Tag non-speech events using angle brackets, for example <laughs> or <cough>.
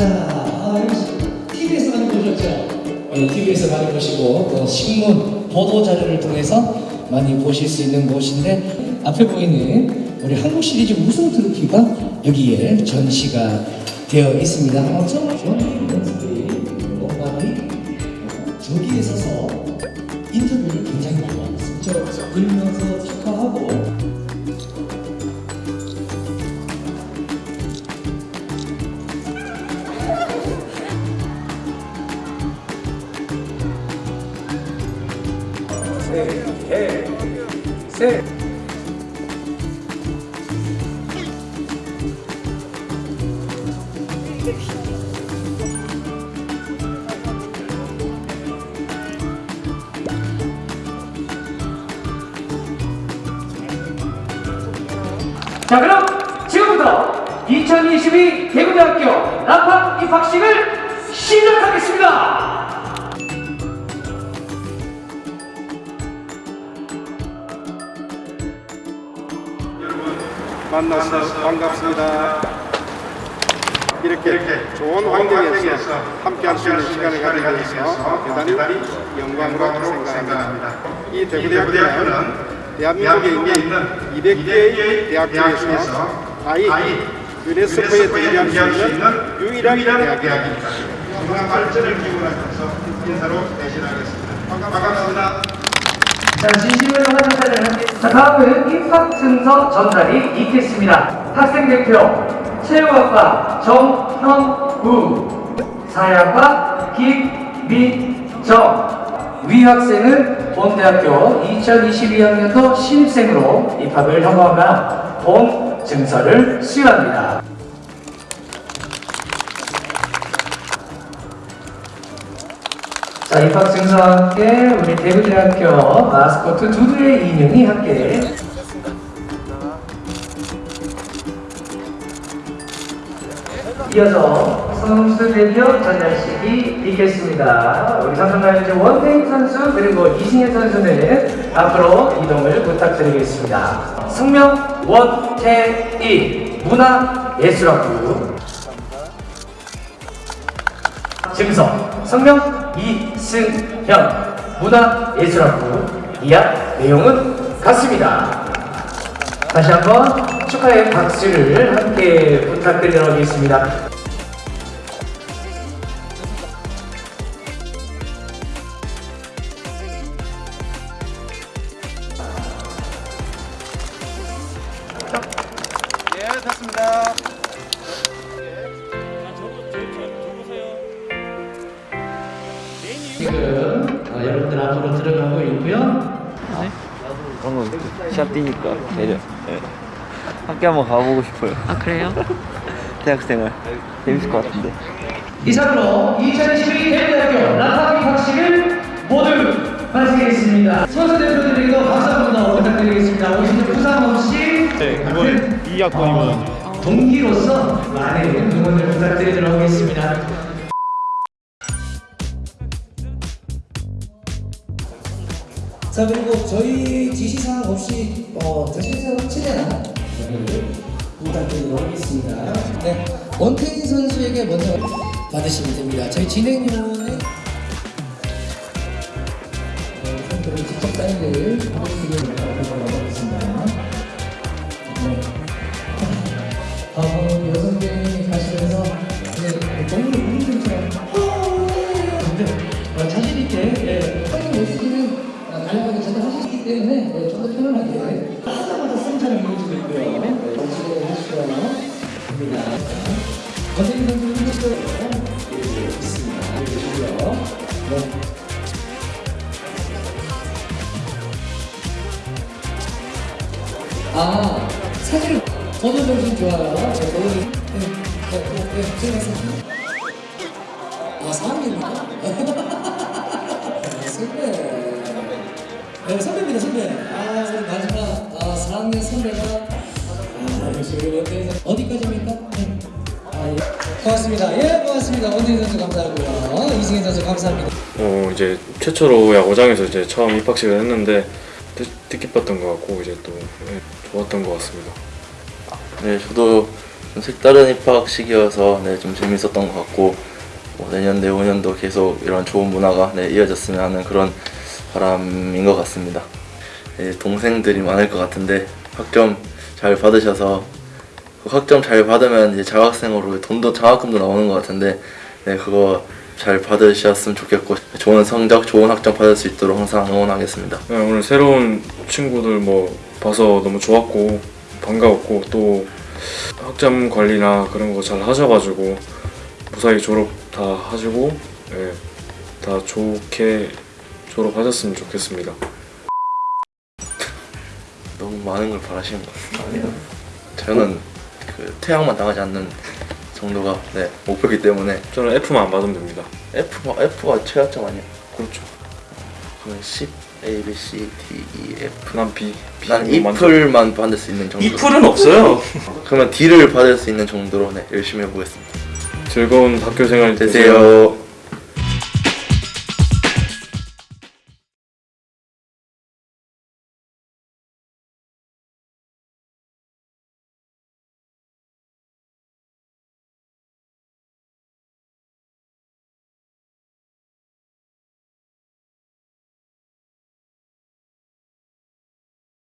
자, 아, 여기 TV에서 많이 보셨죠? 네, TV에서 많이 보시고 또 신문, 보도 자료를 통해서 많이 보실 수 있는 곳인데 앞에 보이는 우리 한국 시리즈 우승 트로피가 여기에 전시가 되어 있습니다. 어쩜 연습이 엄마들이 저기에 서서 인터뷰를 굉장히 많이 하고 있습니다. 저 울면서 축하하고 자 그럼 지금부터 2022 대구대학교 납학 입학식을 시작하겠습니다. 만나서 반갑습니다. 이렇게, 좋은 환경에서 함께 할 수 있는 시간을 가지게 돼서 대단히 영광으로 생각합니다. 이 대구대학교는 대한민국에 있는 200개의 대학 중에서 아이 유네스코에 등재할 수 있는 유일한 대학입니다. 건강 발전을 기원하면서 인사로 대신하겠습니다. 반갑습니다. 자 진심으로 환영사를 자 다음은 입학 증서 전달이 있겠습니다. 학생 대표 체육학과 정형우 사회학과 김민정 위 학생은 본대학교 2022학년도 신입생으로 입학을 허가하거나 본 증서를 수여합니다. 자, 입학 증서와 함께 우리 대구대학교 마스코트 두두의 인형이 함께 이어서 선수 대표 전달식이 있겠습니다. 우리 이제 원태인 선수 그리고 이승현 선수는 앞으로 이동을 부탁드리겠습니다. 성명 원태인 문화예술학부 증서 성명 이승현 문화예술학부 이학 내용은 같습니다. 다시 한번 축하의 박수를 함께 부탁드리겠습니다. 예, 됐습니다. 앞으로 들어가고 있고요. 방금 시합 뛰니까 내려 네. 학교 한번 가보고 싶어요 아 그래요? <laughs> 대학생활 재밌을 것 같은데 이상으로 2022 대구대학교 라파기 박식을 모두 마치겠습니다. 선수 대표들에게도 박수 한번 더 부탁드리겠습니다. 오신 부상 없이 네, 이번 2학번이거든요. 동기로서 많은 응원을 부탁드리도록 하겠습니다. 자 그리고 저희 지시사항 없이 어, 최대한 최대한 부탁드리도록 하겠습니다. 네, 원태인 선수에게 먼저 받으시면 됩니다. 저희 어, 선수를 직접 사인을 해주시길 바라겠습니다. 네. 어, 여성분이 가시면서 네, 너무 때문에 예, 좀더 편안하게 하자마자 승차를 이어지고 있고요. 네, 정식으로 하시고요. 됩니다. 권태인 선수는 이렇게 있습니다. 이렇게 주고요. 네. 아, 사진을 번호 정신 좋아요. 네, 번호 좀, 네, 네, 네, 네, 들어가세요. 아, 4학년입니까? 선배. <laughs> 네, 선배입니다, 선배. 아, 우리 마지막, 아, 4학년 선배가, 아, 역시 우리 선수. 어디까지입니까? 네. 아, 예. 고맙습니다. 예, 고맙습니다. 원태인 선수 감사하고요. 이승현 선수 감사합니다. 어 이제 최초로 야구장에서 이제 처음 입학식을 했는데 뜻, 뜻깊었던 것 같고 이제 또 예, 좋았던 것 같습니다. 네 저도 좀 색다른 입학식이어서 네, 좀 재밌었던 것 같고 뭐 내년 내후년도 계속 이런 좋은 문화가 네, 이어졌으면 하는 그런 바람인 것 같습니다. 네, 동생들이 많을 것 같은데 학점 잘 받으셔서 그 학점 잘 받으면 이제 장학생으로 돈도 장학금도 나오는 것 같은데 네, 그거 잘 받으셨으면 좋겠고 좋은 성적, 좋은 학점 받을 수 있도록 항상 응원하겠습니다. 네, 오늘 새로운 친구들 뭐 봐서 너무 좋았고 반가웠고 또 학점 관리나 그런 거 잘 하셔가지고 무사히 졸업 다 하시고 네, 다 좋게 졸업하셨으면 좋겠습니다. <laughs> 너무 많은 걸 바라시는 것 같습니다. 저는 그 퇴학만 당하지 않는 정도가 네, 목표이기 때문에 저는 F만 안 받으면 됩니다. F, F가 최하점 아니야? 그렇죠. 그러면 10, A, B, C, D, E, F 난 B. B 난만 이플만 받을 수 있는 정도 이플은 없어요. <laughs> 그러면 D를 받을 수 있는 정도로 네, 열심히 해보겠습니다 즐거운 학교 생활 되세요